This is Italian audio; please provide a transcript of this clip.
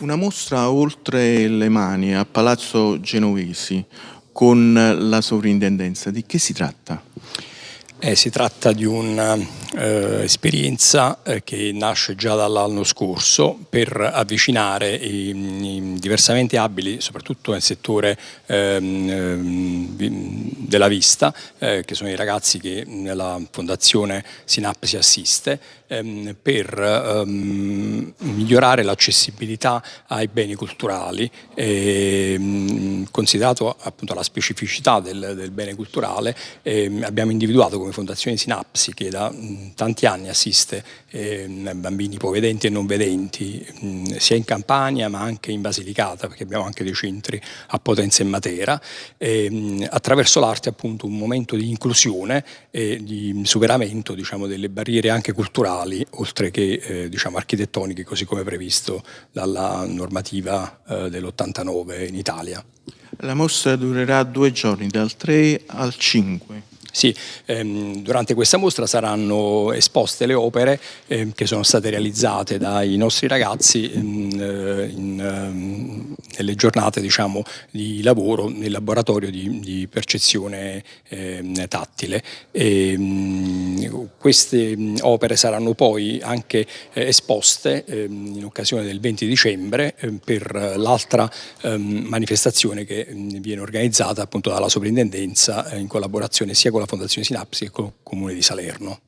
Una mostra oltre le mani a Palazzo Genovesi con la sovrintendenza, di che si tratta? Eh, si tratta di un'esperienza eh, eh, che nasce già dall'anno scorso per avvicinare i, i, diversamente abili, soprattutto nel settore ehm, ehm della vista, eh, che sono i ragazzi che nella Fondazione Sinapsi assiste, ehm, per ehm, migliorare l'accessibilità ai beni culturali, ehm, considerato appunto la specificità del, del bene culturale, ehm, abbiamo individuato come Fondazione Sinapsi che da mh, tanti anni assiste ehm, bambini ipovedenti e non vedenti, mh, sia in Campania ma anche in Basilicata, perché abbiamo anche dei centri a Potenza e Matera, ehm, attraverso l'arte appunto un momento di inclusione e di superamento diciamo, delle barriere anche culturali, oltre che eh, diciamo, architettoniche, così come previsto dalla normativa eh, dell'89 in Italia. La mostra durerà due giorni, dal 3 al 5. Sì, ehm, durante questa mostra saranno esposte le opere ehm, che sono state realizzate dai nostri ragazzi in, eh, in, ehm, nelle giornate diciamo, di lavoro nel laboratorio di, di percezione ehm, tattile. E, ehm, queste opere saranno poi anche eh, esposte ehm, in occasione del 20 dicembre per l'altra manifestazione che viene organizzata appunto dalla sovrintendenza eh, in collaborazione sia con la Fondazione Sinapsi e con il Comune di Salerno.